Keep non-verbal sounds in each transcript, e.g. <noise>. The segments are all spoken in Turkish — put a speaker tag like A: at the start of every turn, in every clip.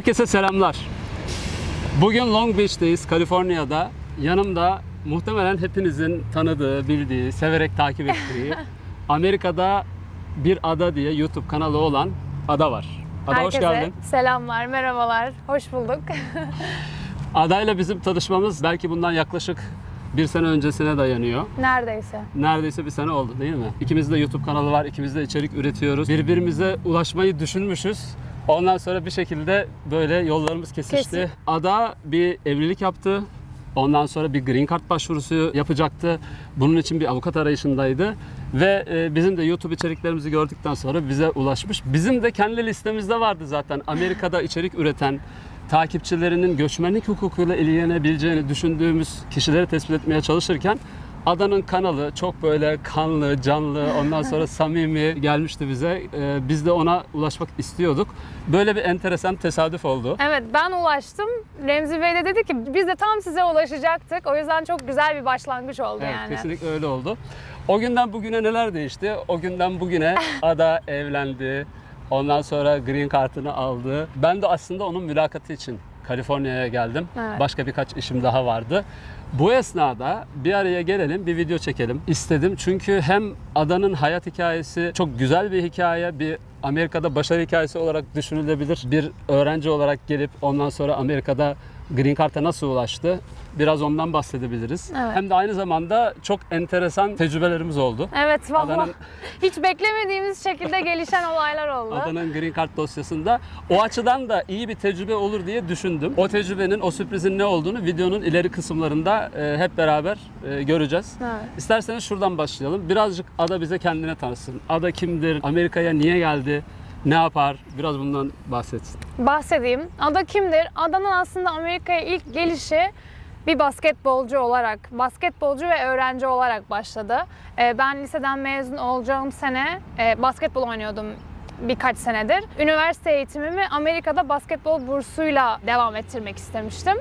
A: Herkese selamlar. Bugün Long Beach'teyiz, Kaliforniya'da. Yanımda muhtemelen hepinizin tanıdığı, bildiği, severek takip ettiği <laughs> Amerika'da bir ada diye YouTube kanalı olan Ada var. Ada hoş
B: Herkese
A: geldin.
B: selamlar, merhabalar. Hoş bulduk. <laughs>
A: Ada'yla bizim tanışmamız belki bundan yaklaşık bir sene öncesine dayanıyor.
B: Neredeyse.
A: Neredeyse bir sene oldu değil mi? İkimizin de YouTube kanalı var, ikimiz de içerik üretiyoruz. Birbirimize ulaşmayı düşünmüşüz. Ondan sonra bir şekilde böyle yollarımız kesişti.
B: Kesin.
A: Ada bir evlilik yaptı. Ondan sonra bir green card başvurusu yapacaktı. Bunun için bir avukat arayışındaydı. Ve e, bizim de YouTube içeriklerimizi gördükten sonra bize ulaşmış. Bizim de kendi listemizde vardı zaten. Amerika'da içerik üreten, takipçilerinin göçmenlik hukukuyla ilgilenebileceğini düşündüğümüz kişileri tespit etmeye çalışırken Adanın kanalı çok böyle kanlı, canlı, ondan sonra <laughs> samimi gelmişti bize. Ee, biz de ona ulaşmak istiyorduk. Böyle bir enteresan tesadüf oldu.
B: Evet ben ulaştım. Remzi Bey de dedi ki biz de tam size ulaşacaktık. O yüzden çok güzel bir başlangıç oldu
A: Evet,
B: yani.
A: kesinlikle öyle oldu. O günden bugüne neler değişti? O günden bugüne <laughs> Ada evlendi. Ondan sonra green kartını aldı. Ben de aslında onun mülakatı için Kaliforniya'ya geldim.
B: Evet.
A: Başka birkaç işim daha vardı. Bu esnada bir araya gelelim, bir video çekelim istedim. Çünkü hem Adanın hayat hikayesi çok güzel bir hikaye, bir Amerika'da başarı hikayesi olarak düşünülebilir. Bir öğrenci olarak gelip ondan sonra Amerika'da Green Card'a nasıl ulaştı? Biraz ondan bahsedebiliriz.
B: Evet.
A: Hem de aynı zamanda çok enteresan tecrübelerimiz oldu.
B: Evet valla
A: Adanın- <laughs>
B: hiç beklemediğimiz şekilde gelişen olaylar oldu.
A: Adanın Green Card dosyasında. O açıdan da iyi bir tecrübe olur diye düşündüm. O tecrübenin, o sürprizin ne olduğunu videonun ileri kısımlarında e, hep beraber e, göreceğiz.
B: Evet.
A: İsterseniz şuradan başlayalım. Birazcık Ada bize kendine tanısın. Ada kimdir? Amerika'ya niye geldi? Ne yapar? Biraz bundan bahsetsin.
B: Bahsedeyim. Ada kimdir? Ada'nın aslında Amerika'ya ilk gelişi bir basketbolcu olarak, basketbolcu ve öğrenci olarak başladı. Ee, Ben liseden mezun olacağım sene e, basketbol oynuyordum birkaç senedir. Üniversite eğitimimi Amerika'da basketbol bursuyla devam ettirmek istemiştim.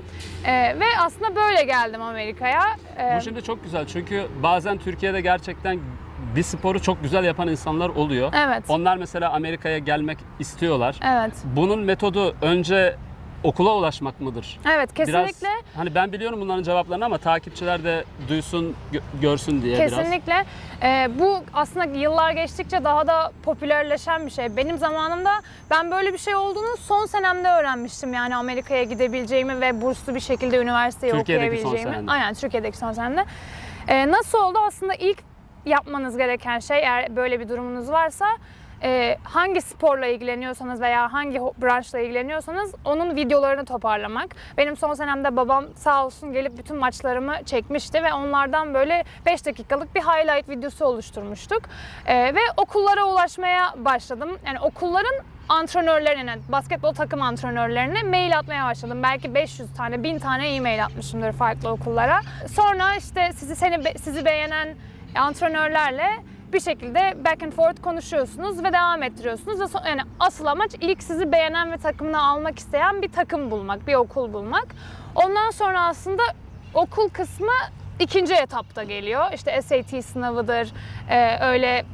B: Ee, ve aslında böyle geldim Amerika'ya. Ee,
A: Bu şimdi çok güzel çünkü bazen Türkiye'de gerçekten bir sporu çok güzel yapan insanlar oluyor.
B: Evet.
A: Onlar mesela Amerika'ya gelmek istiyorlar.
B: Evet.
A: Bunun metodu önce okula ulaşmak mıdır?
B: Evet kesinlikle.
A: Biraz, hani ben biliyorum bunların cevaplarını ama takipçiler de duysun, gö- görsün diye biraz.
B: Kesinlikle. Ee, bu aslında yıllar geçtikçe daha da popülerleşen bir şey. Benim zamanımda ben böyle bir şey olduğunu son senemde öğrenmiştim. Yani Amerika'ya gidebileceğimi ve burslu bir şekilde üniversiteyi
A: Türkiye'deki son
B: okuyabileceğimi.
A: senende.
B: Aynen Türkiye'deki son senemde. Ee, nasıl oldu? Aslında ilk yapmanız gereken şey eğer böyle bir durumunuz varsa e, hangi sporla ilgileniyorsanız veya hangi branşla ilgileniyorsanız onun videolarını toparlamak. Benim son senemde babam sağ olsun gelip bütün maçlarımı çekmişti ve onlardan böyle 5 dakikalık bir highlight videosu oluşturmuştuk. E, ve okullara ulaşmaya başladım. Yani okulların antrenörlerine, basketbol takım antrenörlerine mail atmaya başladım. Belki 500 tane, 1000 tane e-mail atmışımdır farklı okullara. Sonra işte sizi seni sizi beğenen antrenörlerle bir şekilde back and forth konuşuyorsunuz ve devam ettiriyorsunuz. Yani asıl amaç ilk sizi beğenen ve takımına almak isteyen bir takım bulmak, bir okul bulmak. Ondan sonra aslında okul kısmı ikinci etapta geliyor. İşte SAT sınavıdır, öyle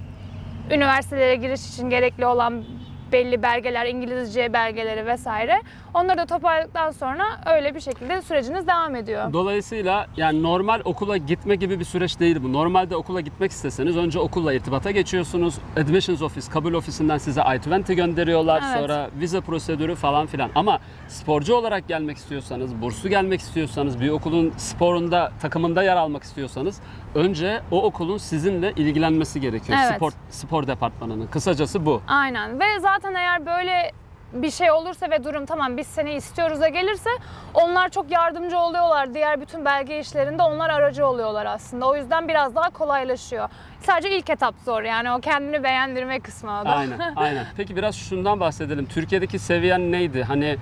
B: üniversitelere giriş için gerekli olan belli belgeler, İngilizce belgeleri vesaire. Onları da toparladıktan sonra öyle bir şekilde süreciniz devam ediyor.
A: Dolayısıyla yani normal okula gitme gibi bir süreç değil bu. Normalde okula gitmek isteseniz önce okulla irtibata geçiyorsunuz. Admissions office, kabul ofisinden size I-20 gönderiyorlar.
B: Evet.
A: Sonra vize prosedürü falan filan. Ama sporcu olarak gelmek istiyorsanız, burslu gelmek istiyorsanız, bir okulun sporunda, takımında yer almak istiyorsanız önce o okulun sizinle ilgilenmesi gerekiyor.
B: Evet.
A: Spor, spor departmanının. Kısacası bu.
B: Aynen ve zaten eğer böyle bir şey olursa ve durum tamam biz seni istiyoruz da gelirse onlar çok yardımcı oluyorlar. Diğer bütün belge işlerinde onlar aracı oluyorlar aslında. O yüzden biraz daha kolaylaşıyor. Sadece ilk etap zor yani o kendini beğendirme kısmı o da.
A: Aynen, aynen. <laughs> Peki biraz şundan bahsedelim. Türkiye'deki seviyen neydi? Hani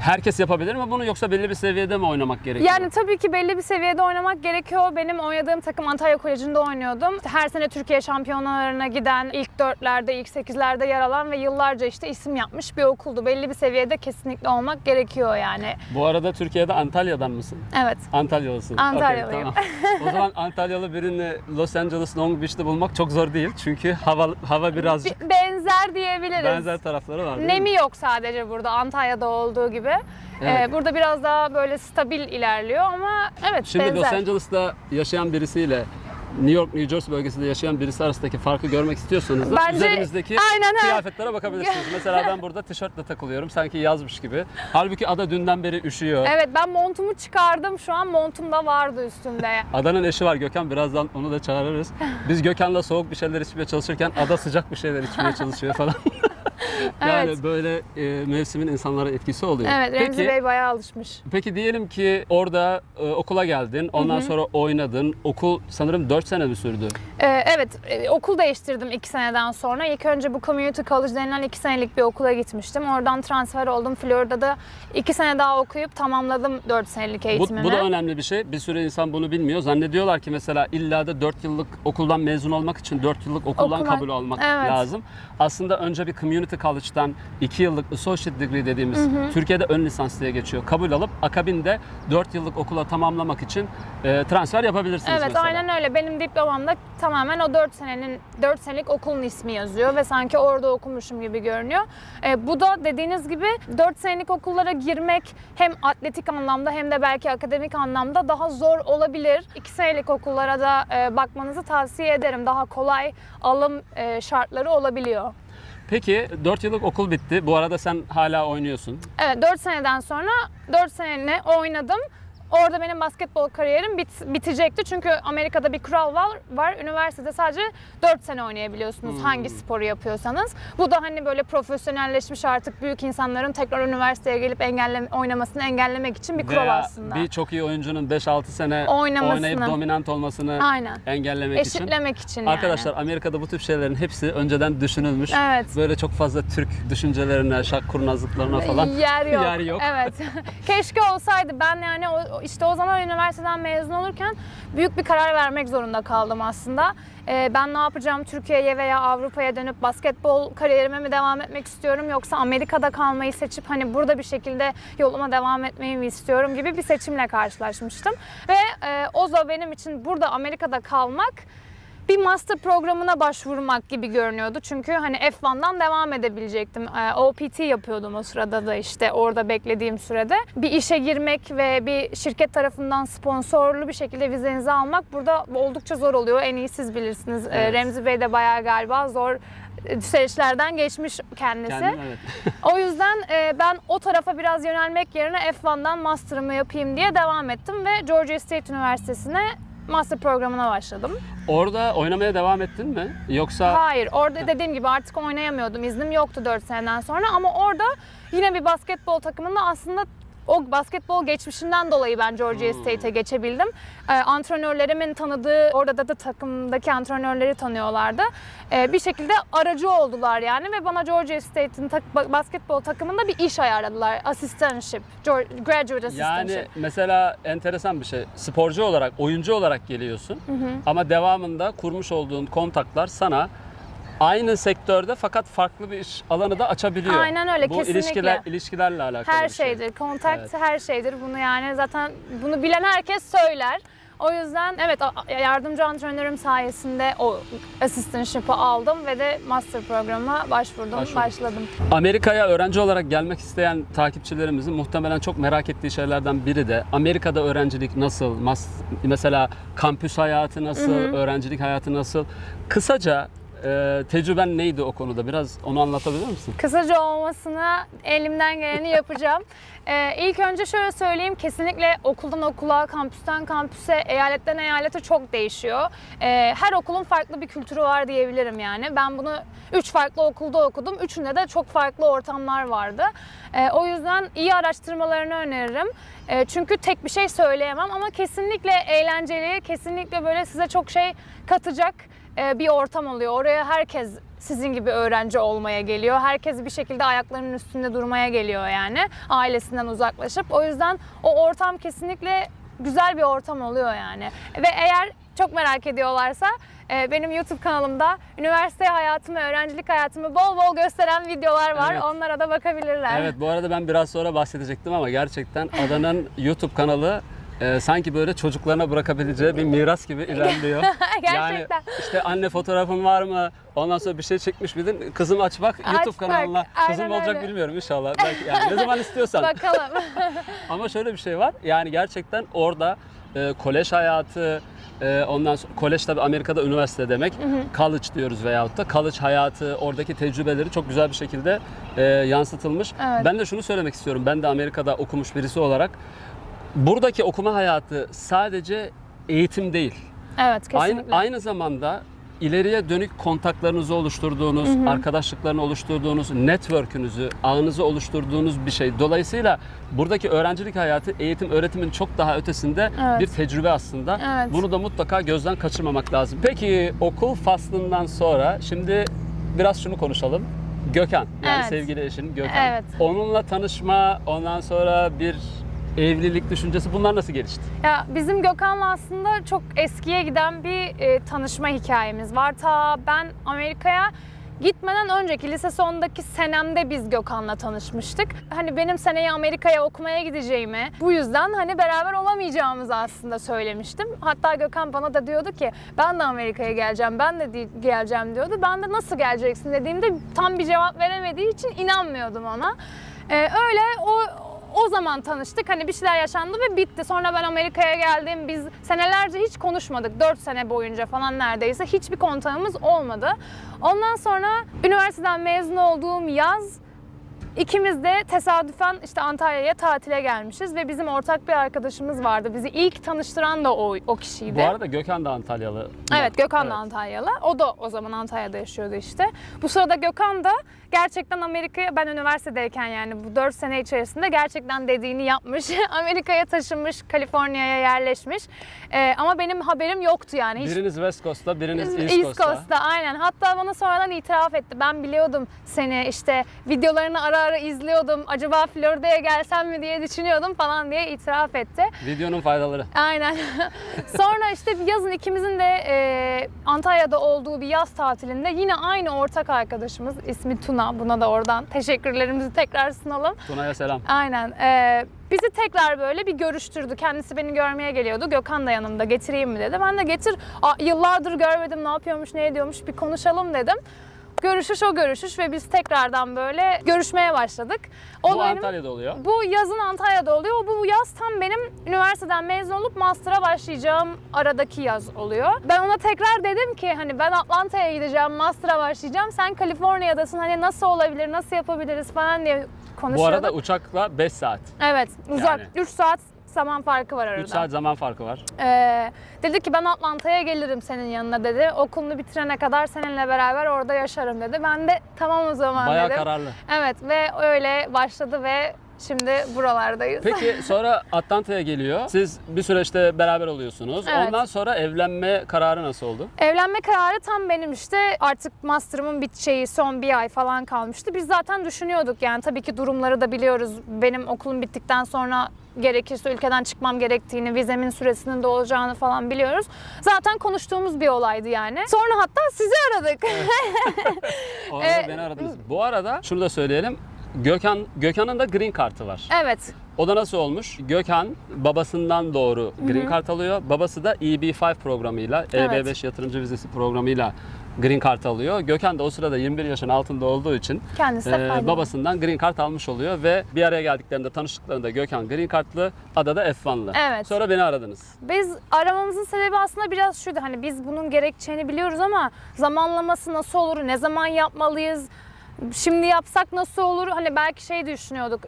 A: herkes yapabilir mi bunu yoksa belli bir seviyede mi oynamak gerekiyor?
B: Yani tabii ki belli bir seviyede oynamak gerekiyor. Benim oynadığım takım Antalya Koleji'nde oynuyordum. Her sene Türkiye şampiyonalarına giden, ilk dörtlerde, ilk sekizlerde yer alan ve yıllarca işte isim yapmış bir okuldu. Belli bir seviyede kesinlikle olmak gerekiyor yani.
A: Bu arada Türkiye'de Antalya'dan mısın?
B: Evet.
A: Antalyalısın.
B: Antalyalıyım.
A: Okey, tamam. o zaman <laughs> Antalyalı birini Los Angeles Long Beach'te bulmak çok zor değil. Çünkü hava hava birazcık
B: Bi- benzer diyebiliriz.
A: Benzer tarafları var
B: Nemi
A: mi?
B: yok sadece burada Antalya'da olduğu gibi.
A: Evet.
B: Ee, burada biraz daha böyle stabil ilerliyor ama evet
A: Şimdi
B: benzer.
A: Los Angeles'ta yaşayan birisiyle New York, New Jersey bölgesinde yaşayan birisi arasındaki farkı görmek istiyorsanız da
B: Bence-
A: üzerimizdeki
B: Aynen
A: kıyafetlere bakabilirsiniz. <laughs> Mesela ben burada tişörtle takılıyorum sanki yazmış gibi. Halbuki ada dünden beri üşüyor.
B: Evet ben montumu çıkardım şu an montum da vardı üstümde.
A: Adanın eşi var Gökhan birazdan onu da çağırırız. Biz Gökhan'la soğuk bir şeyler içmeye çalışırken ada sıcak bir şeyler içmeye çalışıyor falan. <laughs> <laughs> yani
B: Evet.
A: böyle e, mevsimin insanlara etkisi oluyor.
B: Evet Remzi
A: Peki,
B: Bey bayağı alışmış.
A: peki diyelim ki orada e, okula geldin, ondan sonra oynadın. Okul sanırım 4 sene mi sürdü?
B: Ee, evet e, okul değiştirdim iki seneden sonra. İlk önce bu community college denilen iki senelik bir okula gitmiştim. Oradan transfer oldum. Florida'da iki sene daha okuyup tamamladım dört senelik
A: Bu,
B: eğitimimi.
A: bu da önemli bir şey. Bir sürü insan bunu bilmiyor. Zannediyorlar ki mesela illa da 4 yıllık okuldan mezun olmak için 4 yıllık okuldan
B: Okumak,
A: kabul almak
B: evet.
A: lazım. Aslında önce bir community college'dan 2 yıllık associate degree dediğimiz Türkiye'de ön lisans diye geçiyor. Kabul alıp akabinde 4 yıllık okula tamamlamak için e, transfer yapabilirsiniz
B: Evet
A: mesela.
B: aynen öyle. Benim diplomamda tamamen o 4 senenin 4 senelik okulun ismi yazıyor ve sanki orada okumuşum gibi görünüyor. Ee, bu da dediğiniz gibi 4 senelik okullara girmek hem atletik anlamda hem de belki akademik anlamda daha zor olabilir. 2 senelik okullara da e, bakmanızı tavsiye ederim. Daha kolay alım e, şartları olabiliyor.
A: Peki 4 yıllık okul bitti. Bu arada sen hala oynuyorsun.
B: Evet 4 seneden sonra 4 seneni oynadım. Orada benim basketbol kariyerim bit, bitecekti. Çünkü Amerika'da bir kural var. var. Üniversitede sadece 4 sene oynayabiliyorsunuz hangi sporu yapıyorsanız. Bu da hani böyle profesyonelleşmiş artık büyük insanların tekrar üniversiteye gelip engelle, oynamasını engellemek için bir kural
A: Veya
B: aslında.
A: bir çok iyi oyuncunun 5-6 sene
B: Oynamasını.
A: oynayıp dominant olmasını
B: Aynen.
A: engellemek için.
B: Eşitlemek için yani.
A: Arkadaşlar Amerika'da bu tip şeylerin hepsi önceden düşünülmüş.
B: Evet.
A: Böyle çok fazla Türk düşüncelerine, şak kurnazlıklarına falan
B: Yer yok. <laughs>
A: yer yok.
B: Evet. <laughs> Keşke olsaydı. Ben yani o, işte o zaman üniversiteden mezun olurken büyük bir karar vermek zorunda kaldım aslında. Ee, ben ne yapacağım? Türkiye'ye veya Avrupa'ya dönüp basketbol kariyerime mi devam etmek istiyorum yoksa Amerika'da kalmayı seçip hani burada bir şekilde yoluma devam etmeyi mi istiyorum gibi bir seçimle karşılaşmıştım. Ve e, o da benim için burada Amerika'da kalmak bir master programına başvurmak gibi görünüyordu. Çünkü hani F1'dan devam edebilecektim. Ee, OPT yapıyordum o sırada da işte orada beklediğim sürede. Bir işe girmek ve bir şirket tarafından sponsorlu bir şekilde vizenizi almak burada oldukça zor oluyor. En iyi siz bilirsiniz. Ee,
A: Evet.
B: Remzi Bey de bayağı galiba zor e, süreçlerden geçmiş kendisi.
A: Kendim evet. <laughs>
B: O yüzden e, ben o tarafa biraz yönelmek yerine F1'dan master'ımı yapayım diye devam ettim ve Georgia State Üniversitesi'ne master programına başladım.
A: Orada oynamaya devam ettin mi? Yoksa
B: Hayır, orada dediğim gibi artık oynayamıyordum. İznim yoktu 4 seneden sonra ama orada yine bir basketbol takımında aslında o basketbol geçmişinden dolayı ben Georgia State'e geçebildim. Ee, antrenörlerimin tanıdığı, orada da, da takımdaki antrenörleri tanıyorlardı. Ee, bir şekilde aracı oldular yani ve bana Georgia State'in ba- basketbol takımında bir iş ayarladılar. Assistantship, graduate assistantship.
A: yani mesela enteresan bir şey. Sporcu olarak, oyuncu olarak geliyorsun. Ama devamında kurmuş olduğun kontaklar sana aynı sektörde fakat farklı bir alanı da açabiliyor.
B: Aynen öyle,
A: Bu
B: kesinlikle.
A: ilişkiler ilişkilerle alakalı
B: Her
A: bir şey.
B: şeydir. Kontakt
A: Evet.
B: her şeydir. Bunu yani zaten bunu bilen herkes söyler. O yüzden evet yardımcı antrenörüm sayesinde o assistantship'ı aldım ve de master programına başvurdum,
A: Başvurdun.
B: başladım.
A: Amerika'ya öğrenci olarak gelmek isteyen takipçilerimizin muhtemelen çok merak ettiği şeylerden biri de Amerika'da öğrencilik nasıl? Mas- Mesela kampüs hayatı nasıl? Öğrencilik hayatı nasıl? Kısaca e, tecrüben neydi o konuda? Biraz onu anlatabilir misin?
B: Kısaca olmasına elimden geleni yapacağım. <laughs> Ee, ilk önce şöyle söyleyeyim, kesinlikle okuldan okula, kampüsten kampüse, eyaletten eyalete çok değişiyor. Ee, her okulun farklı bir kültürü var diyebilirim yani. Ben bunu üç farklı okulda okudum. Üçünde de çok farklı ortamlar vardı. Ee, o yüzden iyi araştırmalarını öneririm. Ee, çünkü tek bir şey söyleyemem ama kesinlikle eğlenceli, kesinlikle böyle size çok şey katacak bir ortam oluyor. Oraya herkes sizin gibi öğrenci olmaya geliyor. Herkes bir şekilde ayaklarının üstünde durmaya geliyor yani. Ailesinden uzaklaşıp. O yüzden o ortam kesinlikle güzel bir ortam oluyor yani. Ve eğer çok merak ediyorlarsa e, benim YouTube kanalımda üniversite hayatımı, öğrencilik hayatımı bol bol gösteren videolar var.
A: Evet.
B: Onlara da bakabilirler.
A: Evet bu arada ben biraz sonra bahsedecektim ama gerçekten Adan'ın <laughs> YouTube kanalı e, sanki böyle çocuklarına bırakabileceği bir miras gibi <laughs> ilerliyor. Yani
B: Gerçekten.
A: işte anne fotoğrafın var mı? Ondan sonra bir şey çekmiş miydin? Kızım aç bak YouTube
B: bak,
A: kanalına. Kızım
B: aynen
A: olacak
B: öyle.
A: bilmiyorum inşallah. Belki yani ne zaman istiyorsan. <laughs>
B: Bakalım. <laughs>
A: Ama şöyle bir şey var. Yani gerçekten orada e, kolej hayatı, e, ondan sonra kolej tabii Amerika'da üniversite demek. College diyoruz veyahut da college hayatı, oradaki tecrübeleri çok güzel bir şekilde e, yansıtılmış.
B: Evet.
A: Ben de şunu söylemek istiyorum. Ben de Amerika'da okumuş birisi olarak buradaki okuma hayatı sadece eğitim değil.
B: evet kesinlikle.
A: Aynı, aynı zamanda ileriye dönük kontaklarınızı oluşturduğunuz, arkadaşlıklarını oluşturduğunuz, network'ünüzü, ağınızı oluşturduğunuz bir şey. Dolayısıyla buradaki öğrencilik hayatı eğitim öğretimin çok daha ötesinde
B: Evet.
A: bir tecrübe aslında.
B: Evet.
A: Bunu da mutlaka gözden kaçırmamak lazım. Peki okul faslından sonra şimdi biraz şunu konuşalım. Gökhan, yani
B: Evet.
A: sevgili eşin Gökhan.
B: Evet.
A: Onunla tanışma, ondan sonra bir evlilik düşüncesi bunlar nasıl gelişti?
B: Ya bizim Gökhan'la aslında çok eskiye giden bir e, tanışma hikayemiz var. Ta ben Amerika'ya gitmeden önceki lise sondaki senemde biz Gökhan'la tanışmıştık. Hani benim seneye Amerika'ya okumaya gideceğimi, bu yüzden hani beraber olamayacağımızı aslında söylemiştim. Hatta Gökhan bana da diyordu ki ben de Amerika'ya geleceğim, ben de geleceğim diyordu. Ben de nasıl geleceksin dediğimde tam bir cevap veremediği için inanmıyordum ona. Ee, öyle o o zaman tanıştık. Hani bir şeyler yaşandı ve bitti. Sonra ben Amerika'ya geldim. Biz senelerce hiç konuşmadık. 4 sene boyunca falan neredeyse hiçbir kontağımız olmadı. Ondan sonra üniversiteden mezun olduğum yaz ikimiz de tesadüfen işte Antalya'ya tatile gelmişiz ve bizim ortak bir arkadaşımız vardı. Bizi ilk tanıştıran da o, o kişiydi.
A: Bu arada Gökhan da Antalyalı.
B: Evet Gökhan da
A: Evet.
B: Antalyalı. O da o zaman Antalya'da yaşıyordu işte. Bu sırada Gökhan da gerçekten Amerika'ya ben üniversitedeyken yani bu 4 sene içerisinde gerçekten dediğini yapmış. <laughs> Amerika'ya taşınmış, Kaliforniya'ya yerleşmiş. Ee, ama benim haberim yoktu yani. Hiç
A: Biriniz West Coast'ta, biriniz East,
B: East
A: Coast'ta.
B: Coast'ta aynen. Hatta bana sonradan itiraf etti. Ben biliyordum seni işte videolarını ara ara izliyordum. Acaba Florida'ya gelsem mi diye düşünüyordum falan diye itiraf etti.
A: Videonun faydaları.
B: Aynen. <laughs> Sonra işte yazın ikimizin de e, Antalya'da olduğu bir yaz tatilinde yine aynı ortak arkadaşımız ismi Tuna. Buna da oradan teşekkürlerimizi tekrar sunalım.
A: Tuna'ya selam.
B: Aynen. e, bizi tekrar böyle bir görüştürdü. Kendisi beni görmeye geliyordu. Gökhan da yanımda getireyim mi dedi. Ben de getir. Aa, yıllardır görmedim ne yapıyormuş ne ediyormuş bir konuşalım dedim. Görüşüş o görüşüş ve biz tekrardan böyle görüşmeye başladık. O
A: Bu
B: benim-
A: Antalya'da oluyor.
B: bu yazın Antalya'da oluyor. Bu yaz tam benim üniversiteden mezun olup master'a başlayacağım aradaki yaz oluyor. Ben ona tekrar dedim ki hani ben Atlanta'ya gideceğim, master'a başlayacağım. Sen Kaliforniya'dasın. Hani nasıl olabilir, nasıl yapabiliriz falan diye
A: Bu
B: konuşuyorduk.
A: arada uçakla 5 saat.
B: evet, uzak.
A: Yani.
B: 3 saat zaman farkı var arada.
A: 3 saat zaman farkı var.
B: Ee, dedi ki ben Atlanta'ya gelirim senin yanına dedi. Okulunu bitirene kadar seninle beraber orada yaşarım dedi. Ben de tamam o zaman
A: Bayağı
B: dedim.
A: kararlı.
B: Evet ve öyle başladı ve şimdi buralardayız.
A: Peki <laughs> sonra Atlanta'ya geliyor. Siz bir süreçte beraber oluyorsunuz.
B: Evet.
A: Ondan sonra evlenme kararı nasıl oldu?
B: Evlenme kararı tam benim işte artık master'ımın biteceği son bir ay falan kalmıştı. Biz zaten düşünüyorduk yani tabii ki durumları da biliyoruz. Benim okulum bittikten sonra gerekirse ülkeden çıkmam gerektiğini, vizemin süresinin de olacağını falan biliyoruz. Zaten konuştuğumuz bir olaydı yani. Sonra hatta sizi aradık. <laughs> <laughs>
A: O arada
B: Ee,
A: beni aradınız. Bu arada şunu da söyleyelim. Gökhan Gökhan'ın da green kartı var.
B: evet.
A: O da nasıl olmuş? Gökhan babasından doğru green card alıyor. Babası da EB5 programıyla,
B: Evet.
A: EB5 yatırımcı vizesi programıyla green card alıyor. Gökhan da o sırada 21 yaşın altında olduğu için
B: Kendisi
A: e, babasından green card almış oluyor ve bir araya geldiklerinde tanıştıklarında Gökhan green cardlı, Ada da F1'lı.
B: Evet.
A: Sonra beni aradınız.
B: Biz aramamızın sebebi aslında biraz şuydu hani biz bunun gerekeceğini biliyoruz ama zamanlaması nasıl olur, ne zaman yapmalıyız, şimdi yapsak nasıl olur hani belki şey düşünüyorduk.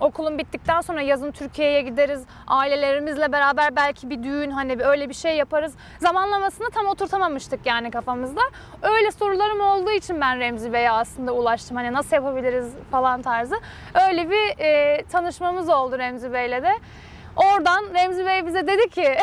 B: Okulun bittikten sonra yazın Türkiye'ye gideriz. Ailelerimizle beraber belki bir düğün hani öyle bir şey yaparız. Zamanlamasını tam oturtamamıştık yani kafamızda. Öyle sorularım olduğu için ben Remzi Bey'e aslında ulaştım. Hani nasıl yapabiliriz falan tarzı. Öyle bir e, tanışmamız oldu Remzi Bey'le de. Oradan Remzi Bey bize dedi ki <laughs>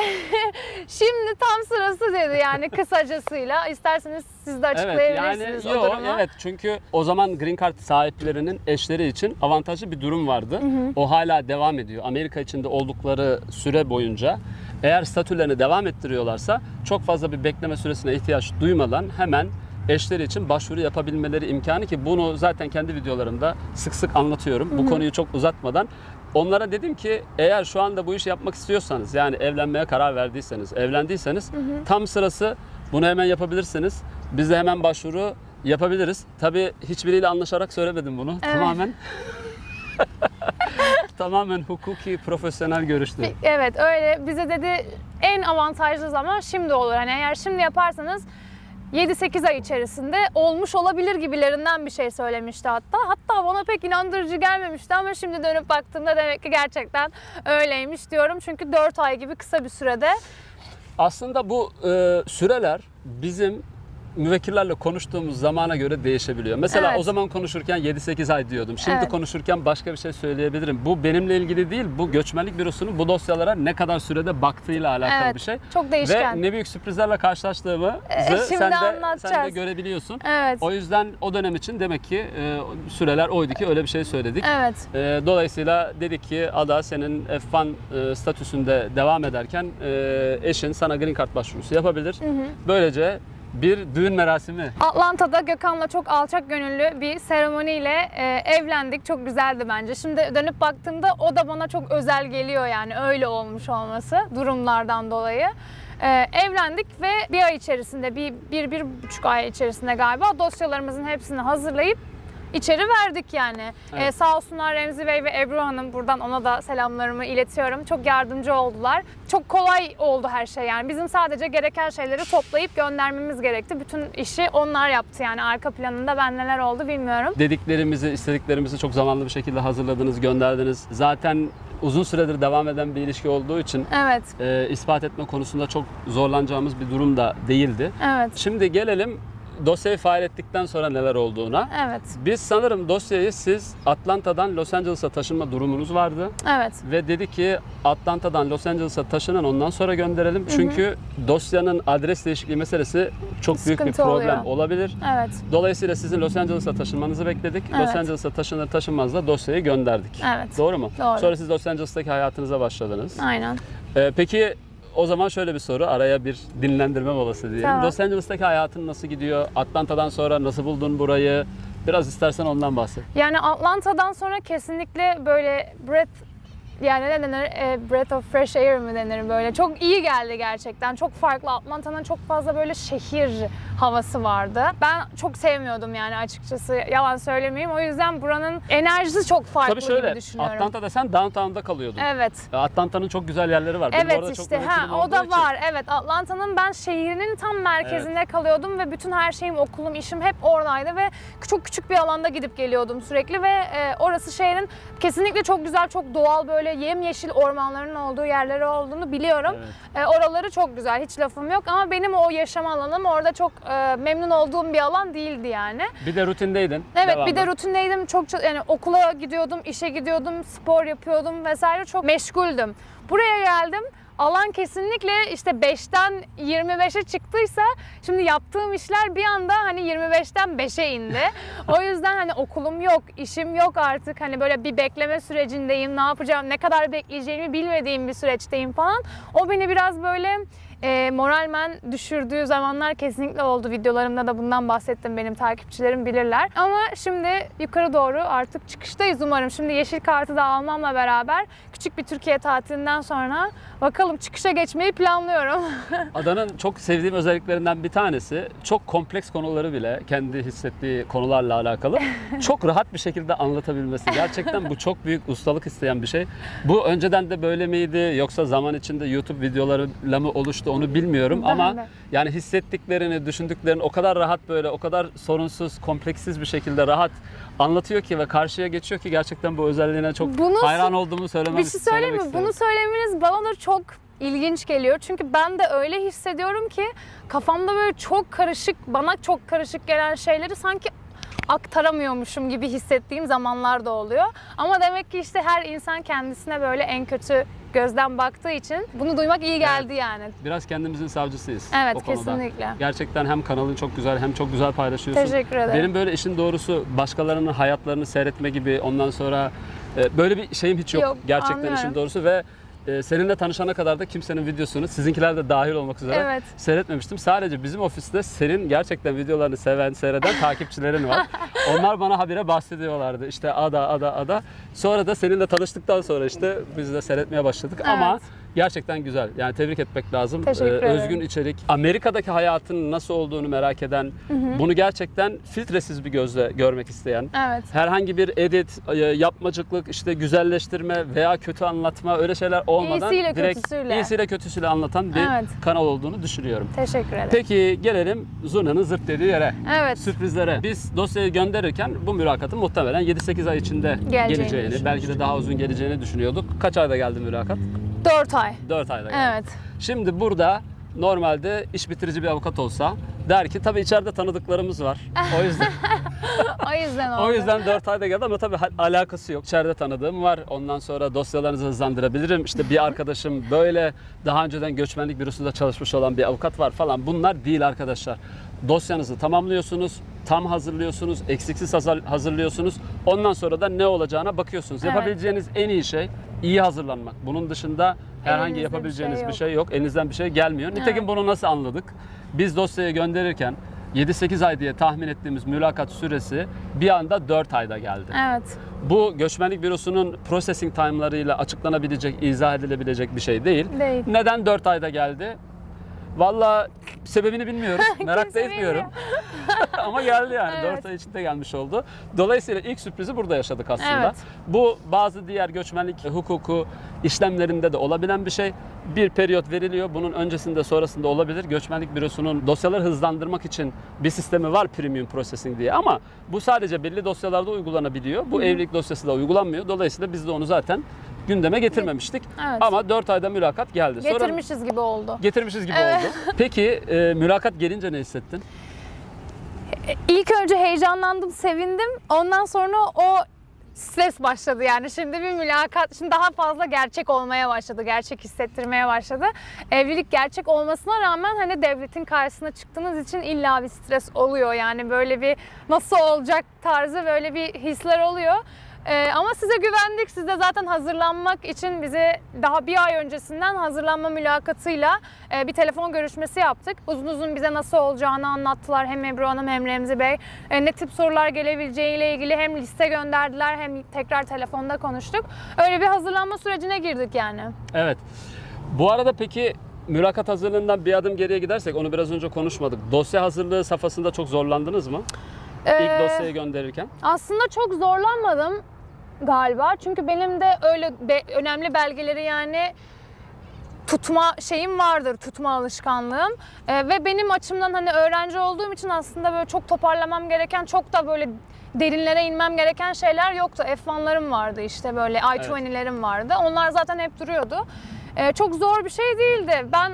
B: şimdi tam sırası dedi yani kısacasıyla. İsterseniz siz de
A: Evet
B: açıklayabilirsiniz
A: yani
B: o
A: yo,
B: durumu.
A: evet çünkü o zaman green card sahiplerinin eşleri için avantajlı bir durum vardı. O hala devam ediyor. Amerika içinde oldukları süre boyunca eğer statülerini devam ettiriyorlarsa çok fazla bir bekleme süresine ihtiyaç duymadan hemen eşleri için başvuru yapabilmeleri imkanı ki bunu zaten kendi videolarımda sık sık anlatıyorum. Bu konuyu çok uzatmadan Onlara dedim ki eğer şu anda bu işi yapmak istiyorsanız yani evlenmeye karar verdiyseniz, evlendiyseniz tam sırası bunu hemen yapabilirsiniz. Biz de hemen başvuru yapabiliriz. Tabii hiçbiriyle anlaşarak söylemedim bunu.
B: Evet.
A: Tamamen <laughs> tamamen hukuki profesyonel görüştü.
B: Evet öyle bize dedi en avantajlı zaman şimdi olur. Hani eğer şimdi yaparsanız 7-8 ay içerisinde olmuş olabilir gibilerinden bir şey söylemişti hatta. Hatta bana pek inandırıcı gelmemişti ama şimdi dönüp baktığımda demek ki gerçekten öyleymiş diyorum. Çünkü 4 ay gibi kısa bir sürede
A: Aslında bu e, süreler bizim müvekkillerle konuştuğumuz zamana göre değişebiliyor. Mesela
B: Evet.
A: o zaman konuşurken 7-8 ay diyordum. Şimdi
B: Evet.
A: konuşurken başka bir şey söyleyebilirim. Bu benimle ilgili değil, bu göçmenlik bürosunun bu dosyalara ne kadar sürede baktığıyla alakalı
B: Evet,
A: bir şey.
B: çok değişken.
A: Ve ne büyük sürprizlerle karşılaştığımı
B: E,
A: sen,
B: şimdi
A: de, sen de
B: anlatacağız.
A: görebiliyorsun.
B: Evet.
A: O yüzden o dönem için demek ki e, süreler oydu ki öyle bir şey söyledik.
B: Evet.
A: E, dolayısıyla dedik ki Ada senin F1 e, statüsünde devam ederken e, eşin sana green card başvurusu yapabilir. Böylece bir düğün merasimi.
B: Atlanta'da Gökhan'la çok alçak gönüllü bir seremoniyle e, evlendik. Çok güzeldi bence. Şimdi dönüp baktığımda o da bana çok özel geliyor yani öyle olmuş olması durumlardan dolayı. E, evlendik ve bir ay içerisinde, bir, bir, bir buçuk ay içerisinde galiba dosyalarımızın hepsini hazırlayıp içeri verdik yani.
A: Evet.
B: E, sağ olsunlar Remzi Bey ve Ebru Hanım buradan ona da selamlarımı iletiyorum. Çok yardımcı oldular. Çok kolay oldu her şey yani. Bizim sadece gereken şeyleri toplayıp göndermemiz gerekti. Bütün işi onlar yaptı yani. Arka planında ben neler oldu bilmiyorum.
A: Dediklerimizi, istediklerimizi çok zamanlı bir şekilde hazırladınız, gönderdiniz. Zaten uzun süredir devam eden bir ilişki olduğu için
B: Evet,
A: e, ispat etme konusunda çok zorlanacağımız bir durum da değildi.
B: evet,
A: Şimdi gelelim dosyayı fail ettikten sonra neler olduğuna.
B: evet,
A: Biz sanırım dosyayı siz Atlanta'dan Los Angeles'a taşınma durumunuz vardı.
B: evet.
A: Ve dedi ki Atlanta'dan Los Angeles'a taşının ondan sonra gönderelim. Çünkü dosyanın adres değişikliği meselesi çok büyük bir
B: Sıkıntı
A: problem
B: oluyor.
A: olabilir.
B: Evet,
A: Dolayısıyla sizin Los Angeles'a taşınmanızı bekledik. Los
B: Evet.
A: Angeles'a taşınır taşınmaz da dosyayı gönderdik.
B: evet.
A: Doğru mu?
B: Doğru.
A: Sonra siz Los Angeles'taki hayatınıza başladınız.
B: Aynen.
A: Ee, peki o zaman şöyle bir soru, araya bir dinlendirme molası diyelim.
B: Tamam.
A: Los Angeles'taki hayatın nasıl gidiyor? Atlanta'dan sonra nasıl buldun burayı? Biraz istersen ondan bahset.
B: Yani Atlanta'dan sonra kesinlikle böyle breath yani ne denir? E, breath of fresh air mi denir böyle? Çok iyi geldi gerçekten. Çok farklı. Atlanta'nın çok fazla böyle şehir havası vardı. Ben çok sevmiyordum yani açıkçası. Yalan söylemeyeyim. O yüzden buranın enerjisi çok farklı
A: Tabii şöyle,
B: düşünüyorum.
A: Atlanta'da sen downtown'da kalıyordun.
B: Evet.
A: Atlanta'nın çok güzel yerleri var. Benim
B: Evet
A: orada çok
B: işte ha o da
A: için-
B: var. Evet Atlanta'nın ben şehrinin tam merkezinde kalıyordum ve bütün her şeyim okulum işim hep oradaydı ve çok küçük bir alanda gidip geliyordum sürekli ve e, orası şehrin kesinlikle çok güzel çok doğal böyle yemyeşil ormanların olduğu yerleri olduğunu biliyorum.
A: Evet.
B: E, oraları çok güzel hiç lafım yok ama benim o yaşam alanım orada çok e, memnun olduğum bir alan değildi yani.
A: Bir de rutindeydin.
B: Evet
A: Devamlı.
B: bir de rutindeydim. Çok- yani okula gidiyordum, işe gidiyordum, spor yapıyordum vesaire çok meşguldüm. Buraya geldim. Alan kesinlikle işte 5'ten 25'e çıktıysa şimdi yaptığım işler bir anda hani 25'ten 5'e indi. <laughs> o yüzden hani okulum yok, işim yok artık. Hani böyle bir bekleme sürecindeyim. Ne yapacağım, ne kadar bekleyeceğimi bilmediğim bir süreçteyim falan. O beni biraz böyle e, moralmen düşürdüğü zamanlar kesinlikle oldu. Videolarımda da bundan bahsettim. Benim takipçilerim bilirler. Ama şimdi yukarı doğru artık çıkıştayız umarım. Şimdi yeşil kartı da almamla beraber küçük bir Türkiye tatilinden sonra bakalım çıkışa geçmeyi planlıyorum. <laughs>
A: Adanın çok sevdiğim özelliklerinden bir tanesi çok kompleks konuları bile kendi hissettiği konularla alakalı <laughs> çok rahat bir şekilde anlatabilmesi. Gerçekten bu çok büyük ustalık isteyen bir şey. Bu önceden de böyle miydi yoksa zaman içinde YouTube videolarıyla mı oluştu onu bilmiyorum
B: Ben
A: ama
B: de.
A: yani hissettiklerini, düşündüklerini o kadar rahat böyle o kadar sorunsuz, kompleksiz bir şekilde rahat anlatıyor ki ve karşıya geçiyor ki gerçekten bu özelliğine çok
B: Bunu-
A: hayran olduğumu söylemem
B: bir şey söyleyeyim mi? Bunu söylemeniz bana da çok ilginç geliyor. Çünkü ben de öyle hissediyorum ki kafamda böyle çok karışık, bana çok karışık gelen şeyleri sanki aktaramıyormuşum gibi hissettiğim zamanlar da oluyor. Ama demek ki işte her insan kendisine böyle en kötü gözden baktığı için bunu duymak iyi geldi yani.
A: Biraz kendimizin savcısıyız
B: Evet
A: o konuda.
B: kesinlikle.
A: Gerçekten hem kanalın çok güzel hem çok güzel paylaşıyorsun.
B: Teşekkür ederim.
A: Benim böyle işin doğrusu başkalarının hayatlarını seyretme gibi ondan sonra e, böyle bir şeyim hiç yok.
B: Yok,
A: Gerçekten
B: anlıyorum.
A: işin doğrusu ve e, seninle tanışana kadar da kimsenin videosunu sizinkiler de dahil olmak üzere
B: Evet.
A: seyretmemiştim. Sadece bizim ofiste senin gerçekten videolarını seven, seyreden <laughs> takipçilerin var. Onlar bana habire bahsediyorlardı. İşte ada ada ada. Sonra da seninle tanıştıktan sonra işte biz de seyretmeye başladık. Ama
B: Evet.
A: Gerçekten güzel. Yani tebrik etmek lazım. Ee,
B: Teşekkür ederim.
A: Özgün içerik. Amerika'daki hayatın nasıl olduğunu merak eden, bunu gerçekten filtresiz bir gözle görmek isteyen,
B: Evet.
A: herhangi bir edit, e, yapmacıklık, işte güzelleştirme veya kötü anlatma öyle şeyler olmadan
B: İyisiyle
A: direkt
B: kötüsüyle.
A: iyisiyle kötüsüyle anlatan bir
B: Evet.
A: kanal olduğunu düşünüyorum.
B: Teşekkür ederim.
A: Peki gelelim Zurna'nın zırt dediği yere.
B: Evet.
A: Sürprizlere. Biz dosyayı gönderirken bu mülakatın muhtemelen 7-8 ay içinde
B: Geleceğini
A: geleceğini, belki de daha uzun geleceğini düşünüyorduk. Kaç ayda geldi mülakat?
B: 4 ay.
A: 4 ayda geldi.
B: Evet.
A: Şimdi burada normalde iş bitirici bir avukat olsa der ki tabii içeride tanıdıklarımız var. O yüzden <laughs>
B: O yüzden oldu.
A: o yüzden 4 ayda geldi ama tabii alakası yok. İçeride tanıdığım var. Ondan sonra dosyalarınızı hızlandırabilirim. İşte bir arkadaşım böyle daha önceden göçmenlik bürosunda çalışmış olan bir avukat var falan. Bunlar değil arkadaşlar. Dosyanızı tamamlıyorsunuz, tam hazırlıyorsunuz, eksiksiz hazır- hazırlıyorsunuz. Ondan sonra da ne olacağına bakıyorsunuz.
B: Evet.
A: Yapabileceğiniz en iyi şey iyi hazırlanmak. Bunun dışında herhangi
B: Elinizde bir
A: yapabileceğiniz
B: şey
A: bir şey yok. Elinizden bir şey gelmiyor. Nitekim
B: Evet.
A: bunu nasıl anladık? Biz dosyayı gönderirken 7-8 ay diye tahmin ettiğimiz mülakat süresi bir anda 4 ayda geldi.
B: Evet.
A: Bu göçmenlik bürosunun processing time'larıyla açıklanabilecek, izah edilebilecek bir şey değil.
B: Değil.
A: Neden 4 ayda geldi? Valla sebebini bilmiyoruz. <laughs> Merak da etmiyorum. <laughs> Ama geldi yani.
B: Evet.
A: 4 ay içinde gelmiş oldu. Dolayısıyla ilk sürprizi burada yaşadık aslında.
B: Evet.
A: Bu bazı diğer göçmenlik hukuku işlemlerinde de olabilen bir şey. Bir periyot veriliyor. Bunun öncesinde sonrasında olabilir. Göçmenlik bürosunun dosyaları hızlandırmak için bir sistemi var premium processing diye ama bu sadece belli dosyalarda uygulanabiliyor. Bu evlilik dosyası da uygulanmıyor. Dolayısıyla biz de onu zaten gündeme getirmemiştik.
B: Evet.
A: Ama 4 ayda mülakat geldi. Sonra-
B: Getirmişiz gibi oldu.
A: Getirmişiz gibi
B: Evet.
A: oldu. Peki e, mülakat gelince ne hissettin?
B: İlk önce heyecanlandım, sevindim. Ondan sonra o stres başladı yani. Şimdi bir mülakat, şimdi daha fazla gerçek olmaya başladı, gerçek hissettirmeye başladı. Evlilik gerçek olmasına rağmen hani devletin karşısına çıktığınız için illa bir stres oluyor. Yani böyle bir nasıl olacak tarzı böyle bir hisler oluyor. Ee, ama size güvendik. Siz de zaten hazırlanmak için bize daha bir ay öncesinden hazırlanma mülakatıyla e, bir telefon görüşmesi yaptık. Uzun uzun bize nasıl olacağını anlattılar hem Ebru Hanım hem Remzi Bey. E, ne tip sorular gelebileceğiyle ilgili hem liste gönderdiler hem tekrar telefonda konuştuk. Öyle bir hazırlanma sürecine girdik yani.
A: Evet. Bu arada peki mülakat hazırlığından bir adım geriye gidersek onu biraz önce konuşmadık. Dosya hazırlığı safhasında çok zorlandınız mı? İlk
B: Ee,
A: dosyayı gönderirken.
B: Aslında çok zorlanmadım galiba. Çünkü benim de öyle be- önemli belgeleri yani tutma şeyim vardır, tutma alışkanlığım. Ee, ve benim açımdan hani öğrenci olduğum için aslında böyle çok toparlamam gereken, çok da böyle derinlere inmem gereken şeyler yoktu. F1'larım vardı işte böyle i20'lerim vardı. Onlar zaten hep duruyordu. Ee, çok zor bir şey değildi. Ben